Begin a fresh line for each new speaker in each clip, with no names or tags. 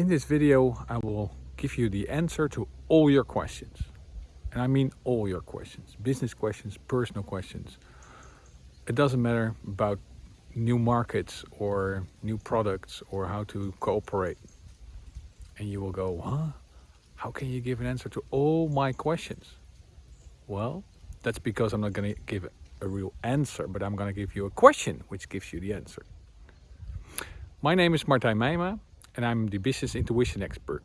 In this video, I will give you the answer to all your questions. And I mean all your questions, business questions, personal questions. It doesn't matter about new markets or new products or how to cooperate. And you will go, huh? How can you give an answer to all my questions? Well, that's because I'm not going to give a real answer, but I'm going to give you a question which gives you the answer. My name is Martijn Meijma and I'm the business intuition expert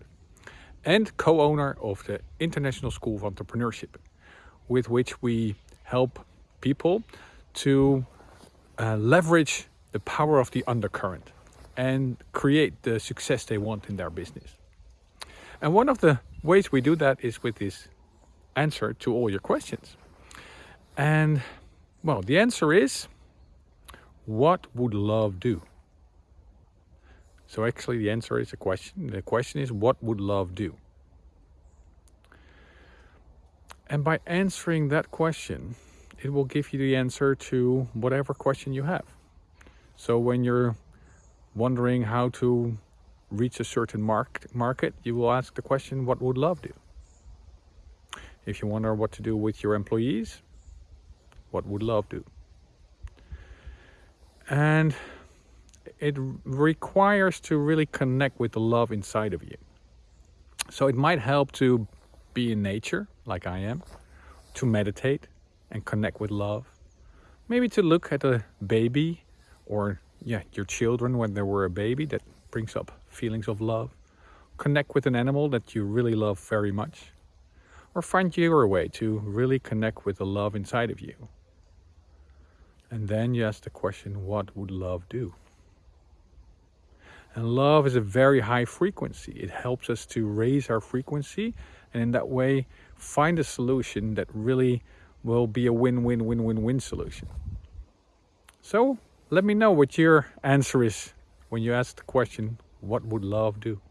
and co-owner of the International School of Entrepreneurship, with which we help people to uh, leverage the power of the undercurrent and create the success they want in their business. And one of the ways we do that is with this answer to all your questions. And well, the answer is, what would love do? So actually the answer is a question. The question is, what would love do? And by answering that question, it will give you the answer to whatever question you have. So when you're wondering how to reach a certain mark market, you will ask the question, what would love do? If you wonder what to do with your employees, what would love do? And it requires to really connect with the love inside of you. So it might help to be in nature, like I am, to meditate and connect with love. Maybe to look at a baby or yeah, your children when they were a baby, that brings up feelings of love. Connect with an animal that you really love very much. Or find your way to really connect with the love inside of you. And then you ask the question, what would love do? And love is a very high frequency. It helps us to raise our frequency and in that way find a solution that really will be a win-win-win-win-win solution. So let me know what your answer is when you ask the question, what would love do?